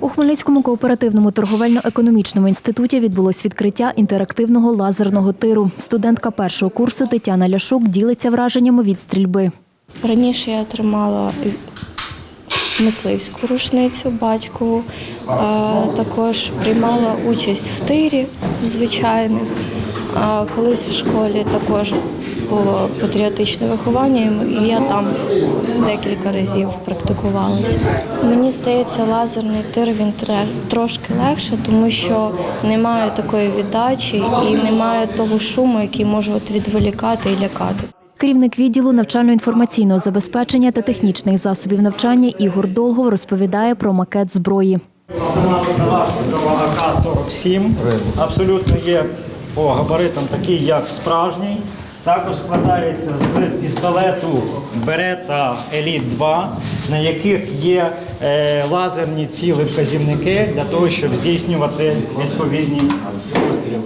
У Хмельницькому кооперативному торговельно-економічному інституті відбулось відкриття інтерактивного лазерного тиру. Студентка першого курсу Тетяна Ляшук ділиться враженнями від стрільби. Раніше я тримала мисливську рушницю батькову, також приймала участь в тирі в звичайних. Колись в школі також було патріотичне виховання, і я там декілька разів практикувалася. Мені здається, лазерний тир він трошки легше, тому що немає такої віддачі і немає того шуму, який може от відволікати і лякати. Керівник відділу навчально-інформаційного забезпечення та технічних засобів навчання Ігор Долгов розповідає про макет зброї. Калашникова АК-47. Абсолютно є по габаритам такий, як справжній. Також складається з пістолету Берета Еліт 2, на яких є е, лазерні ціли вказівники для того, щоб здійснювати відповідні постріли.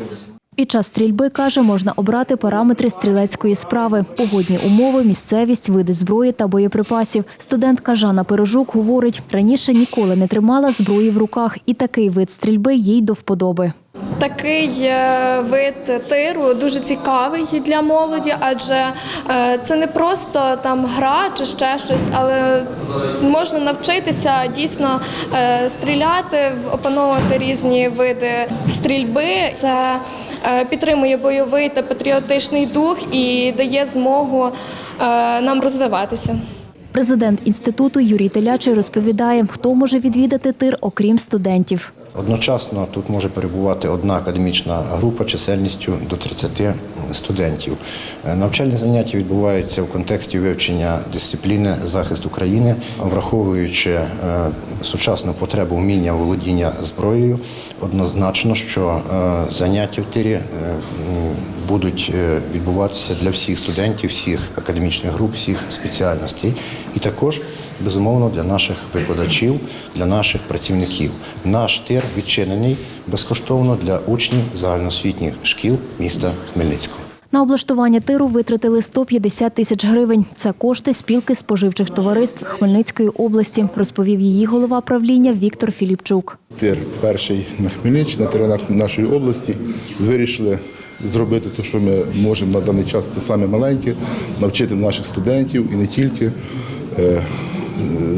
Під час стрільби, каже, можна обрати параметри стрілецької справи, погодні умови, місцевість, види зброї та боєприпасів. Студентка Жанна Пирожук говорить, раніше ніколи не тримала зброї в руках, і такий вид стрільби їй до вподоби. Такий е, вид тиру дуже цікавий для молоді, адже е, це не просто там гра чи ще щось, але можна навчитися дійсно е, стріляти, опановувати різні види стрільби. Це підтримує бойовий та патріотичний дух і дає змогу е, нам розвиватися. Президент інституту Юрій Телячий розповідає, хто може відвідати тир, окрім студентів. Одночасно тут може перебувати одна академічна група чисельністю до 30 студентів. Е, Навчальні заняття відбуваються в контексті вивчення дисципліни захист України, враховуючи е, сучасну потребу вміння володіння зброєю. Однозначно, що е, заняття в тирі будуть е, відбуватися для всіх студентів, всіх академічних груп, всіх спеціальностей, і також безумовно для наших викладачів, для наших працівників. Наш тир відчинений безкоштовно для учнів загальноосвітніх шкіл міста Хмельницького. На облаштування тиру витратили 150 тисяч гривень. Це кошти спілки споживчих товариств Хмельницької області, розповів її голова правління Віктор Філіпчук. Тир перший на Хмельниччині, на теренах нашої області. Вирішили зробити те, що ми можемо на даний час. Це саме маленьке, навчити наших студентів і не тільки. е,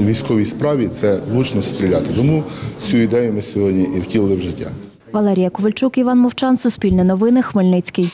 Військовій справі це влучно стріляти. Тому цю ідею ми сьогодні і втілили в життя. Валерія Ковальчук, Іван Мовчан, Суспільне новини, Хмельницький.